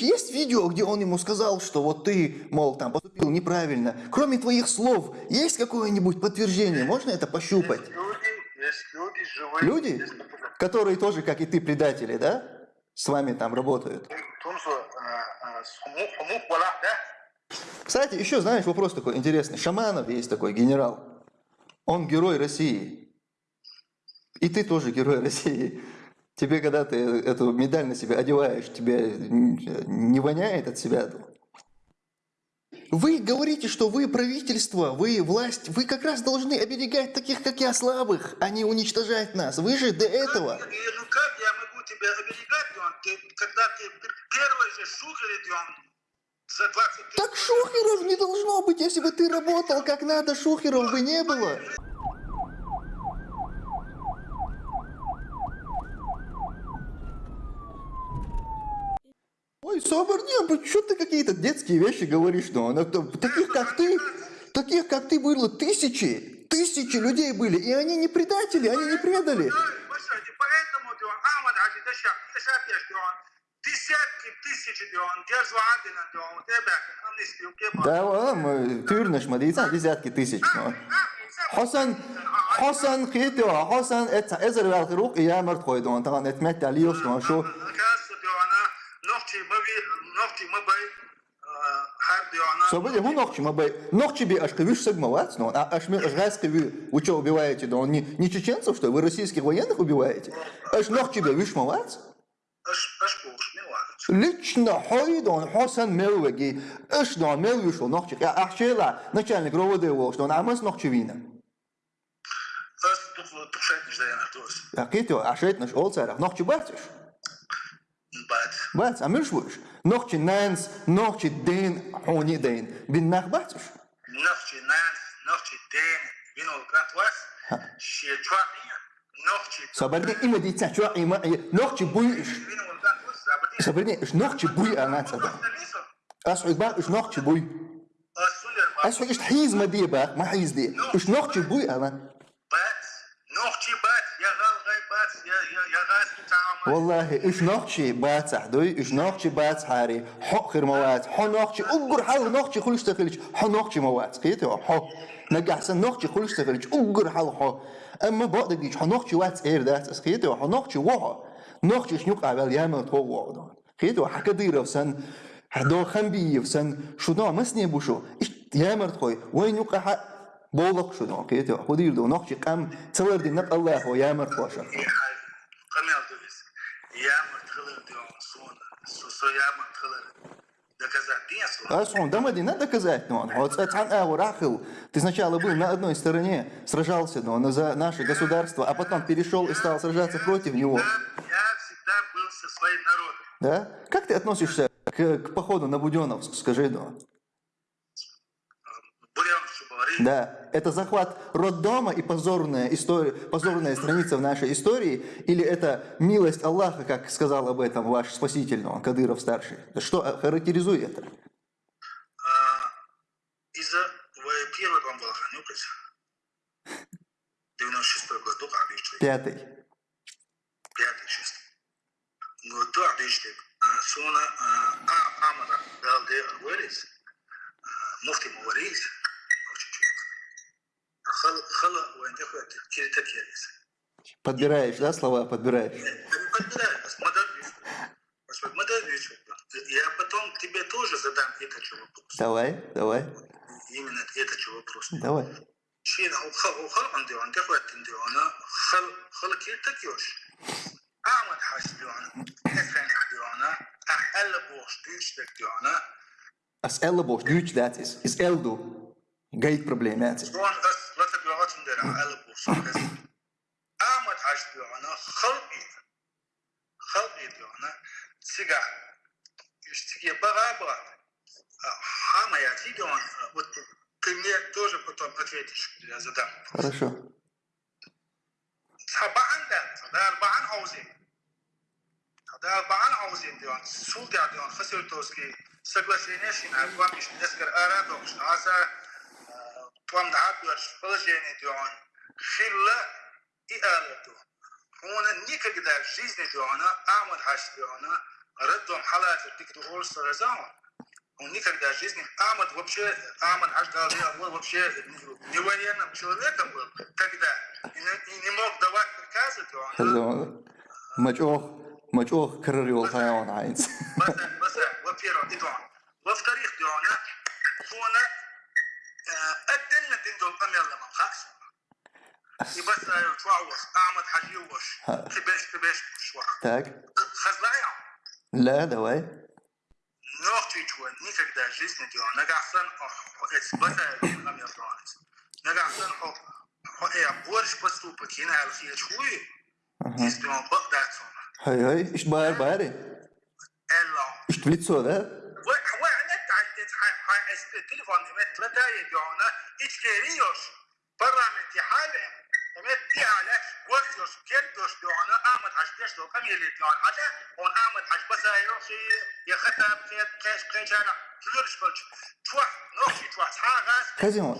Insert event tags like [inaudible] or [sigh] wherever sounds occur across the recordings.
есть видео, где он ему сказал, что вот ты, мол, там поступил неправильно? Кроме твоих слов, есть какое-нибудь подтверждение? Можно это пощупать? Есть люди, есть люди живые. Люди, есть которые тоже, как и ты, предатели, да? С вами там работают. Вала, да? Кстати, еще, знаешь, вопрос такой интересный. Шаманов есть такой генерал. Он герой России. И ты тоже герой [laughs] России. Тебе, когда ты эту медаль на себя одеваешь, тебе не воняет от себя? Вы говорите, что вы правительство, вы власть, вы как раз должны оберегать таких, как я, слабых, а не уничтожать нас. Вы же до этого. Как, ну как я могу тебя оберегать, Дион? Ты, когда ты пер- первый же шухер, Дион, за 20 тысяч... Так шухеров не должно быть, если бы ты работал как надо, шухеров бы не было. Ой, Соборнян, что ты какие-то детские вещи говоришь? Ну, ну, то- таких как ты, таких как ты было тысячи, тысячи людей были, и они не предатели, они не предали. Послушайте, поэтому, Дион, Ахмад Хаджи, ты ща- ты ща пьешь, Дион, десятки тысяч, Дион, держу Адина, Дион, у тебя амнистию, мабай, ну ногчи мы бы ногчи би аж квиш сагмовать, ну а аж мы аж кви вы что убиваете, да он не не чеченцев что вы российских военных убиваете? Аж ногчи би виш мовать? Аш, аш, куш, не ладно. Лично Хойдон Хасан Мелвеги, эш дон Мелвишо ногчи, я ахшела начальник роводы его, что он амас ногчи вина. Ас, тут, тут шайт не ждая на то. Я кито, ашет наш олцарах, ногчи бачиш. Бат. Бац, амирш виш. نخچی نانس نخچی دین حونی دین. بین نخبات شو نخچی نانس نخچی دین. بین اوگرات واس شیه چوا سوبر دي ايما دي تشوا ايما نوخي بوي ايش سوبر دي ايش نوخي بوي انا تصدق اسو با ايش نوخي بوي اسو ايش تحيز مدي با ما حيز دي ايش نوخي بوي انا؟ با نوخي با والله إيش نقشي باتح دوي إيش نقشي باتح هاري حقر خير موات حق نقشي أجر حل نقشي خلش تخلش حو نقشي موات قيت يا حق نجح سن نقشي خلش تخلش أجر حال حو. أما بعد ديش حو نقشي وات إير ده دات أسقيت يا حق نقشي وها نقشي شنوق عبال يامن تو وعدان قيت يا حق دير حدا خم خنبي وسن. شو نوع مسني بوشو إيش يامر تقوي وين يقع بولق شو نوع؟ قيت يا حق دير دو. نقشي قام تلر دي نق الله هو. يامر خوشة قمي Бесу. Асун, да надо доказать, но он Ацан Аурахил, ты сначала был на одной стороне, сражался но он за наше государство, а потом перешел и стал сражаться против него, Я всегда был со своим народом. да? Как ты относишься к, к походу на Буденовск, скажи, ну? Да, это захват роддома и позорная история, позорная страница в нашей истории, или это милость Аллаха, как сказал об этом ваш спаситель, ну, Кадыров старший? Что характеризует это? Из-за в первый вам был Ханюкас. 96 году, а видишь, Пятый. пятый, Хала, хала, войн, такой, через такерис. Подбираешь, да, слова подбираешь? Подбирай, модернизм. Господи, модернизм. Я потом тебе тоже задам этот же вопрос. Давай, давай, Именно этот же вопрос. давай. شيء هو خل خل عندي عن دفعت عندي أنا خل خل كير تكيوش أعمل حاسبي أنا أفهم حدي أنا أحل بوش ديش تكي أنا As elleboog, duurt dat is. Is eldo. Gate probleem, het is. شلون أس لا تبيعات عندي أحل بوش أعمل حاسبي أنا خل إيد خل إيد أنا سجع يشتكي بغا بغا حما يعطيك أنا ты мне тоже потом ответишь, я задам. Хорошо. طبعا ده ده أربعة عاوزين ده أربعة عاوزين ديون سول ده ديون خسر توسكي سقلا سينيشين أربعة مش نسكر أرادوش عسى طوام دعابيش положение ديون خلا إقالته هون никогда в жизни ديونا أعمل حاش ديونا роддом халат тикет Орса Разама, он никогда в жизни, Амад вообще, Амад Аждал был вообще не военным человеком был, когда и не, и не мог давать приказы, то он Хазион. Мачох, мачох крырил хайон айнц. مثلا مثلا وبيرو ديدون أدن هو دين دول قم هو ما بخاش يبس هو أعمد حجيوش تبش تبش شوع تاك. خزلايا. لا دواي نوختي جوان نيكك دا جيس نديو هو إتس بطا دين هو يطلعات نقعسن حق هو يا بورش بسو هو هالخيل شوي يستمع بقدات هاي هاي إيش باير بايري؟ إلا. إيش هو سودا؟ التليفون مت لداي ديونا اتكيريوش برا من تحالة مت دي على وقتوش كيرتوش ديونا اعمد عشتش لو كم يلي ديون حتى هون اعمد عش بس يوخي يخطب كيف كيش كيشانا كلش كلش توا نوخي توا تحاغاس Хазион.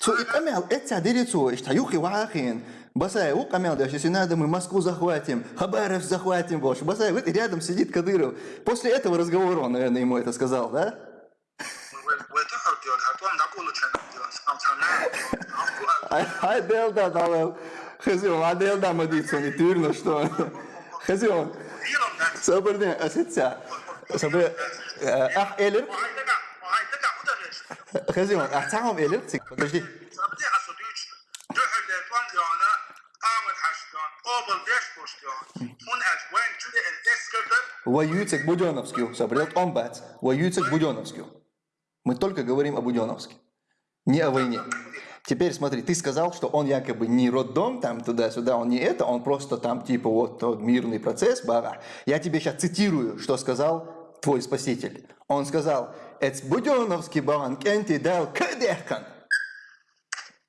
Цо и камел, это дерецо, ишт хаюхи вахин. Басай, у камел, даже если надо, мы Москву захватим, Хабаров захватим, больше. Басай, вот и рядом сидит Кадыров. После этого разговора он, наверное, ему это сказал, да? Hai Delda, dar Hăzion, hai Delda mă dice, ni târnă, știu. Hăzion, să bărne, asăția. Să bărne, ah, elip? Hăzion, ah, ți-am elip? Подожди. Воюцек Буденовский, собрел он бац. Воюцек Буденовский. Мы только говорим о Буденовске не о войне. Теперь смотри, ты сказал, что он якобы не роддом, там туда-сюда, он не это, он просто там типа вот тот мирный процесс, бага. Я тебе сейчас цитирую, что сказал твой спаситель. Он сказал, «Эц Буденовский баран кенти дал кадехкан».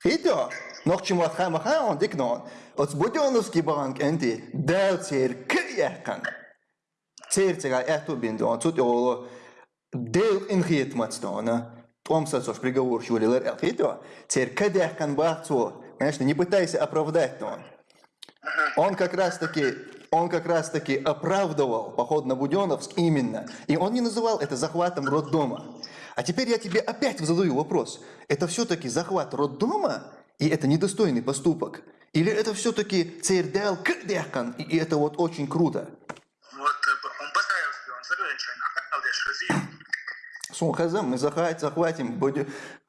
Хито, но к чему отхамаха он дикнон. От Буденовский баран кенти дал цер кадехкан. церцега эту бинду, он тут его дел инхит мацтона, том сосош приговор шулилер элхито, цер кадех кан бахцо, конечно, не пытайся оправдать то он. Он как раз таки, он как раз таки оправдывал поход на Буденовск именно, и он не называл это захватом роддома. А теперь я тебе опять задаю вопрос. Это все-таки захват роддома, и это недостойный поступок? Или это все-таки цердел кадехкан, и это вот очень круто? вот он Сумхазам, мы захватим,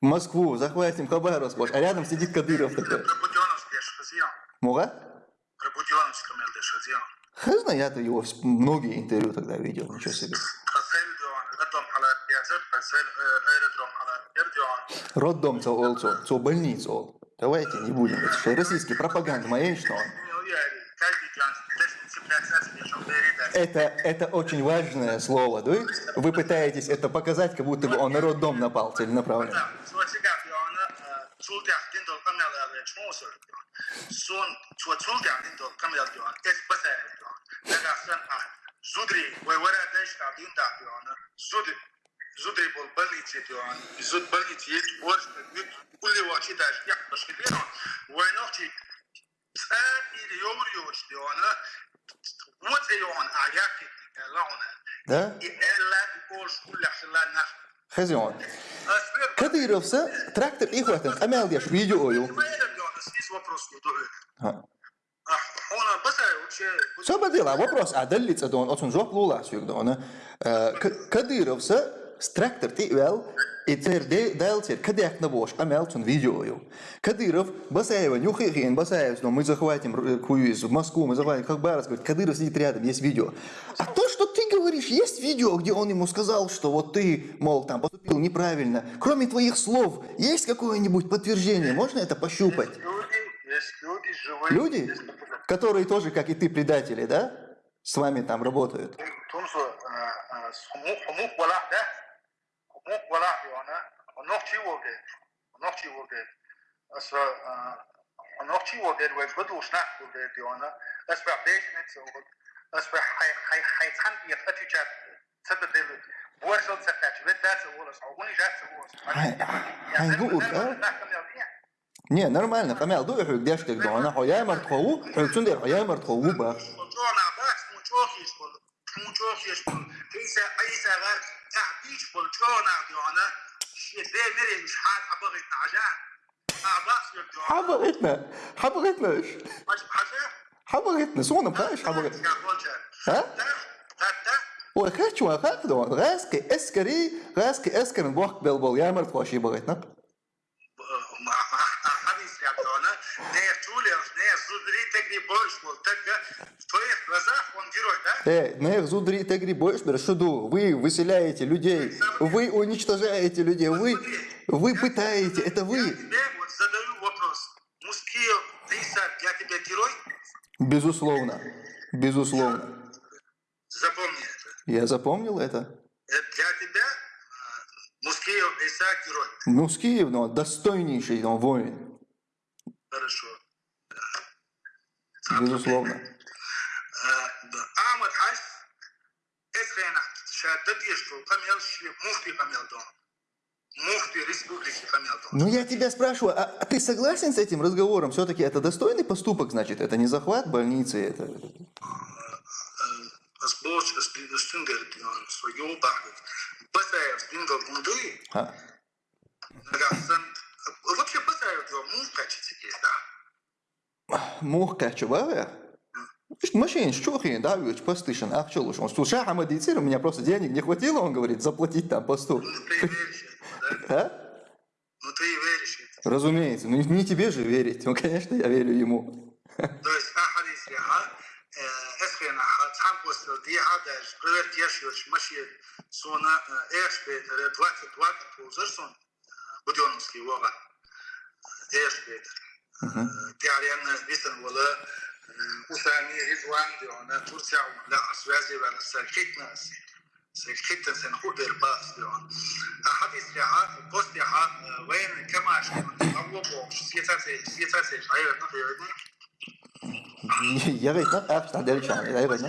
Москву, захватим Хабаровск, а рядом сидит Кадыров такой. Муга? Хазна, я-то его многие интервью тогда видел, ничего себе. Роддом цо олцо, цо больницу ол. Давайте не будем, это российский пропаганда моя, что он. Это, это очень важное слово, да? Вы пытаетесь это показать, как будто бы он на роддом напал целенаправленно. Er er вот и он, а я лауна. Да? И эллад борщ, улях, ланах. Хазион. Аспер, Кадыровса трактор и хватит, а мялдеш видео. Здесь вопрос удобен. Ха. هنا بس вообще Все بديلا вопрос عدلت دون أصلا جواب لولا سوق دون كديروفسا ستراكتر تيوال إتر دي دالتر كديك نبوش Кадыров, Басаева, нюхай хрень, Басаев, но мы захватим Куиз, Москву, мы захватим Хакбарас, говорит, Кадыров сидит рядом, есть видео. А то, что ты говоришь, есть видео, где он ему сказал, что вот ты, мол, там поступил неправильно. Кроме твоих слов, есть какое-нибудь подтверждение? Можно это пощупать? Есть люди, есть люди живые. Люди, есть... которые тоже, как и ты, предатели, да? С вами там работают تنسو حموق حموق ولا ده حموق ولا وانا نوختي وجد نوختي وجد اس نوختي وجد وبدو شناك وجد وانا اس بعديش نتسو اس حي حي حي تحن يفتي جات تبدل بورشل تفتش بدات ولا صعوني جات Хай- хайгур, да? Не, нормально, камел, дуй хуй, где ж ты, да, нахуй, я мартхову, хуй, цундер, я мартхову, ба. جونا باس مو جوخيش بول مو جوخيش بول اعبيش بالجونا ديونا شي دي مري مش حاد عبغت عجان اعباس ديونا حبغتنا حبغتنا مش حاجه حبغتنا سونا باش حبغت يا بولجا ها تا تا وخاتش وخاك دون غاسكي اسكري غاسكي اسكر بوخ بلبل يا مرت واشي بغيتنا حديث يا ديونا نه تولي نه زودري تجري بوش والتجا تويخ رزاح ونديرو ده Эй, на зудри тегри боишь, шуду, вы выселяете людей, вы уничтожаете людей, вы, вы пытаете, это Я вы. тебе задаю вопрос. Мускио, Иса, я тебе герой? Безусловно, безусловно. Запомни это. Я запомнил это. Э, Для тебя э, Мускио, Иса, герой. Ну, с Киев, ну, достойнейший ну, воин, Хорошо. безусловно. Э. Ахмад Хаш, Эсхена, Шаддад Ешту, Камел Муфти Камел Дон. Муфти Республики Дон. Ну, я тебя спрашиваю, а, а ты согласен с этим разговором? Все-таки это достойный поступок, значит? Это не захват больницы, это... Стингл гунды. А, Нагасан. Вообще быстрее его муж качается есть, да. мух качевая? Машин, хрен, да, ведь постышен, лучше? Он слушай, Ахмад Ицир, у меня просто денег не хватило, он говорит, заплатить там посту. Ну а? Ну ты и веришь. Разумеется, ну не тебе же верить, ну конечно я верю ему. То есть Ахад eskren ahad tam postel diye hader kıvert yaşıyor maşir sonra eş betere duat duat pozar son bu diyorumuz ki vaka eş beter diğerlerine biten valla usani rizvan diyor ona Türkçe valla asvazi ve serkek nasi Хиттенсен, Хубер, Бастион. Ахадис Риха, Пост Риха, Вейн, Камаш, Аллобо, Сьецацич, Айрат, Айрат. Ярыйна, Апстан, Дерчан, Айрат.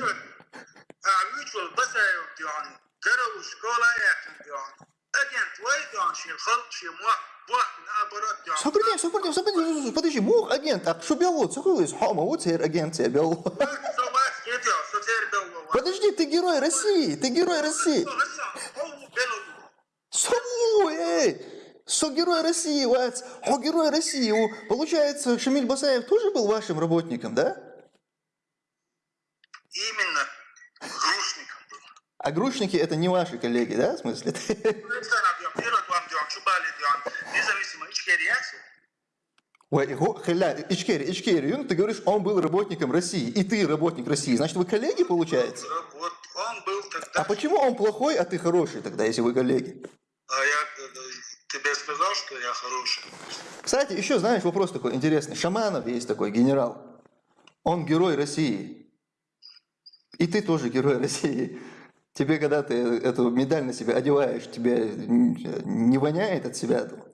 Mutual Basayum Dion, Garo, Школа Яхин Дион, Агент Вей Дион, Шилхал, Шимуа, Сопридем, сопридем, сопридем, подожди, мух агент, а что бело, цукрылись, хома, вот сэр агент, я бело герой России, ты герой России. Сову, эй! Со герой России, вац, о герой России. Получается, Шамиль Басаев тоже был вашим работником, да? Именно грушником был. А грушники это не ваши коллеги, да, в смысле? Инсан Ой, его халя, Ичкерий, Ичкерий, ну ты говоришь, он был работником России, и ты работник России, значит вы коллеги получается? Вот он был тогда. А почему он плохой, а ты хороший тогда, если вы коллеги? А я э, тебе сказал, что я хороший. Кстати, еще знаешь, вопрос такой интересный. Шаманов есть такой генерал. Он герой России. И ты тоже герой России. Тебе, когда ты эту медаль на себя одеваешь, тебе не воняет от себя? -то?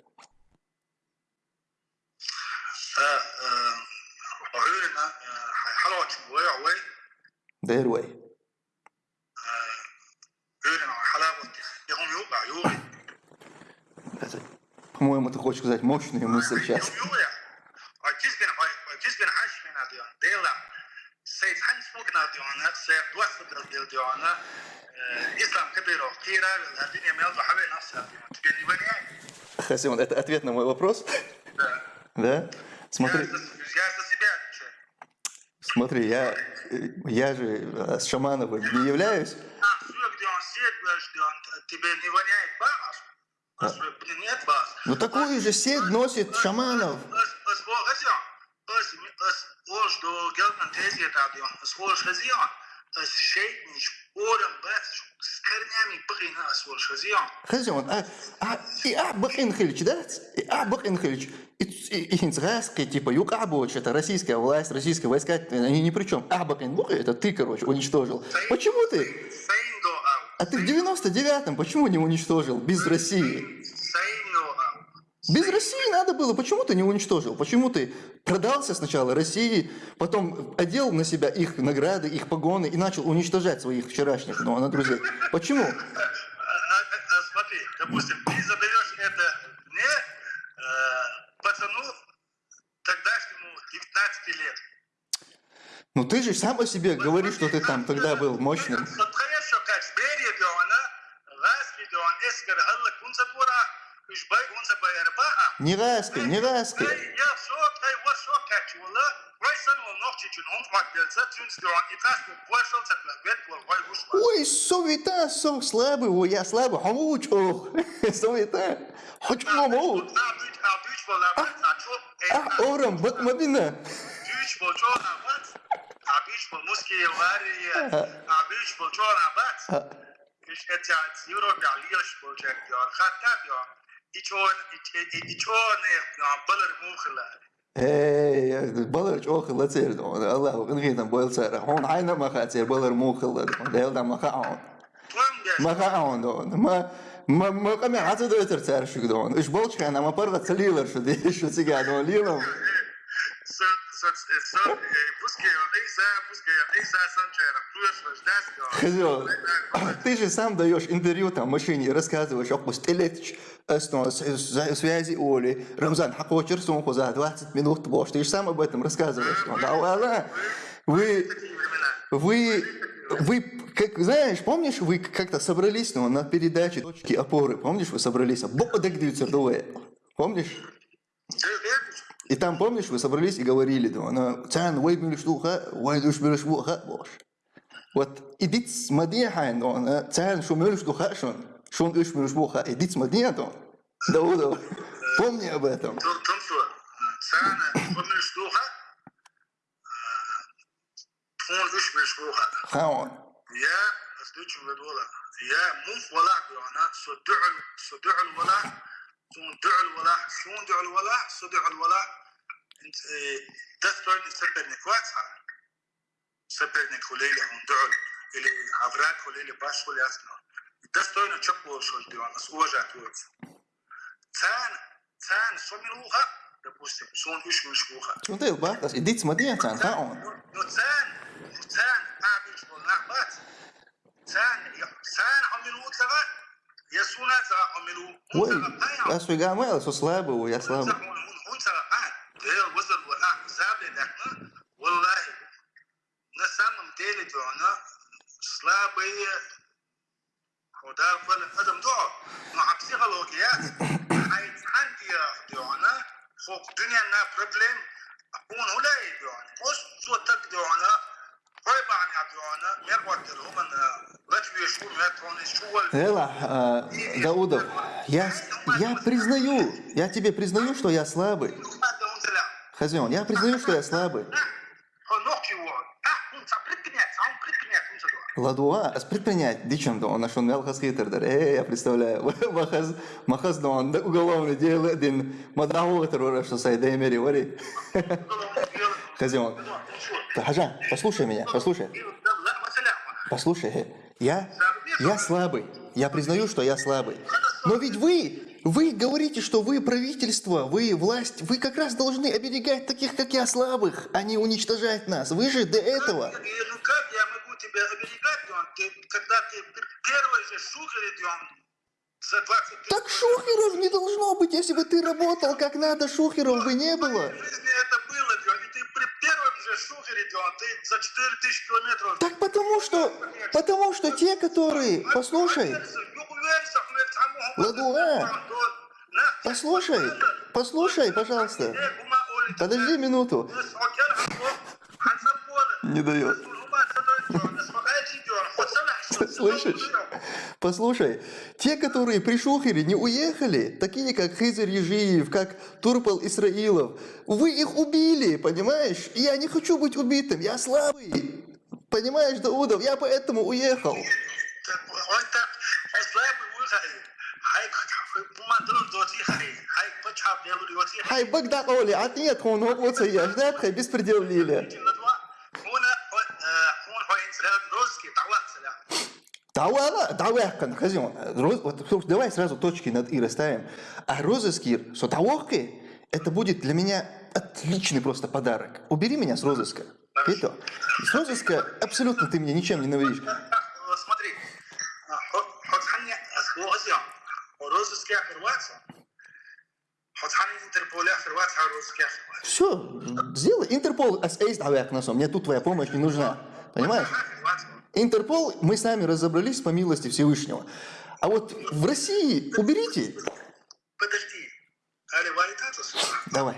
ديل ديونا إسلام كبير وكيرا الدنيا ميلدو حبي نفسها ديون تبيني بني Хасимон, это ответ на мой вопрос? Да. Да? Смотри, смотри, я, я же э, с Шамановым не являюсь. А, тебе не воняет бас, а нет бас. Ну такую же сеть носит Шаманов. Хазион, а, а, и Абах Инхельч, да? И Абах Инхельч. И, и, и Инцгайский, типа, Юг это российская власть, российские войска, они ни при чем. Абах Инбух, это ты, короче, уничтожил. Почему ты? А ты в 99-м почему не уничтожил без России? Без России надо было, почему ты не уничтожил? Почему ты продался сначала России, потом одел на себя их награды, их погоны и начал уничтожать своих вчерашних ну, на друзей? Почему? А, а, а, Смотри, допустим, 15 лет. Ну ты же сам о себе говоришь, что ты там тогда был мощным. Не раски, не раски. Ой, совета, сон слабый, ой, я слабый, хамучо, [laughs] совета, хочу хаму. А, орам, бат мадина. Абич по муски вария, абич по чора бат. Иш это от Европы, алиош по чек, яр, хатта яр. Ичон, ичон, балар мухлар. ايه بالر جو خلت سير دون الله وقن غيدا بال سير هون عينا ما خات بالر مو خلت دون ديل ما خاون ما خاون دون ما ما ما کمی عزت دویتر سير شو دون اش بولش كان ما برغت سليلر شو شو سيقا دون Хозяин, ты же сам даешь интервью там машине, рассказываешь, о стелетич, эсно, связи Оли, Рамзан Хакочер, сумку за 20 минут бош, ты же сам об этом рассказываешь. Да, ладно. Вы, вы, вы, как, знаешь, помнишь, вы как-то собрались ну, на передаче «Точки опоры», помнишь, вы собрались, Бободек Дюцердуэ, помнишь? И там, помнишь, вы собрались и говорили, «Ну, вот идите с Мадиахайн, э, цян шумель штухашон, шун ишмель шбуха, идите с Мадиахайн, Даудов, помни об этом. Э, Хаон. Э, Я сдучу владвола. Я муф вала, она суду'л вала, сун ду'л вала, сун ду'л вала, суду'л вала, دفتر سپرنیک واتا سپرنیک ولیل هندعل إلي عفراك وإلي باش ولا أثنى دستوين تشب وشول ديوان أس وجهت وقت تان تان سمروها دبوستي سون إيش مشكوها شو ده يبقى بس إديت مديا تان تاون تان تان أعبش والنعبات تان تان عملوا تغا يسونا تغا عملوا بس وقام ويا سو سلاب ويا سلاب هون تغا قاعد دير وصل وقع زابل دحنا والله نسام مديل دونا سلابي ودار فل ادم دو مع بسيكولوجيات هاي عندي دونا فوق دنيا نا بروبلم اكون ولا دونا مش سو تك دونا طيب عن دونا ميرقدر هم لاتوي شو مترون شو Эла, а, Даудов, я, я признаю, я тебе признаю, что я слабый. Хозяин, я признаю, что я слабый. Ладуа, а предпринять, дичем да он нашел мелхас хитрдер. Эй, я представляю, [laughs] махаз, махаз да он уголовное дело, один мадраху который что сай деймери, вари. Хозяин, Хажа, послушай меня, послушай, послушай, э, я, я слабый, я признаю, что я слабый. Но ведь вы, вы говорите, что вы правительство, вы власть, вы как раз должны оберегать таких, как я, слабых, а не уничтожать нас. Вы же до этого... Ну как я могу тебя оберегать, Дион? Ты, когда ты первый же шухер идем за 20 тысяч Так шухеров не должно быть, если бы ты работал как надо, шухеров бы не было. В жизни это было, Дион. И ты при первом же шухере, Дион, ты за 4 тысячи километров... Так потому что, потому что те, которые, послушай, Ладуа, послушай, послушай, пожалуйста. Подожди минуту. Не дает. Слышишь? Послушай, те, которые при Шухере не уехали, такие как Хизер Ежиев, как Турпал Исраилов, вы их убили, понимаешь? Я не хочу быть убитым, я слабый. Понимаешь, Даудов, я поэтому уехал. Хай багдак оли, а нет, он вот вот я ждать, хай беспредел лили. Дауала, дауяхкан, хозяин. Роз- Вот, давай сразу точки над «и» расставим. А розыскир с отавохкой, это будет для меня отличный просто подарок. Убери меня с розыска. Это, с розыска абсолютно ты меня ничем не навредишь. Все, сделай. Интерпол есть авиакносом. Мне тут твоя помощь не нужна. Понимаешь? Интерпол мы с нами разобрались по милости Всевышнего. А вот в России уберите. Подожди. Давай.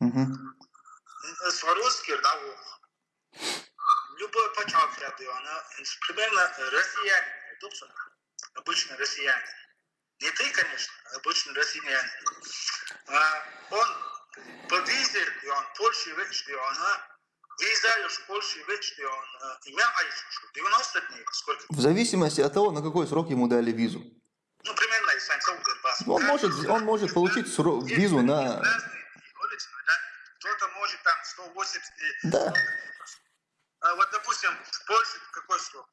Угу. Любой почав она примерно россияне, собственно, обычно россияне. Не ты, конечно, а обычно россияне. А он по визе, и он Польши вечный, она виза лишь Польши вечный, он имя Айшу, 90 дней, сколько? В зависимости от того, на какой срок ему дали визу. Ну, примерно, если он может, он может получить сро- визу на... Кто-то может там 180 дней. Да. А вот, допустим, в Польше какой срок?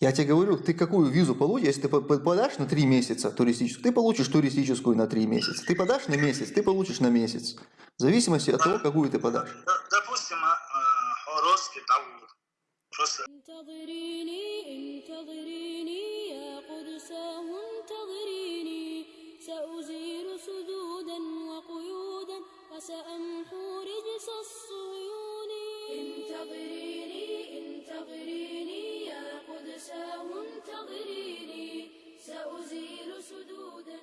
Я тебе говорю, ты какую визу получишь, если ты по- по- подашь на три месяца туристическую, ты получишь туристическую на три месяца. Ты подашь на месяц, ты получишь на месяц. В зависимости от того, какую ты подашь. Д- Допустим, а, русский Дауд. Просто انتظريني انتظريني يا قدساه انتظريني سأزيل سدودا وقيودا وسأمحو رجس الصهيون انتظريني انتظريني يا قدساه انتظريني. سأزيل سدودا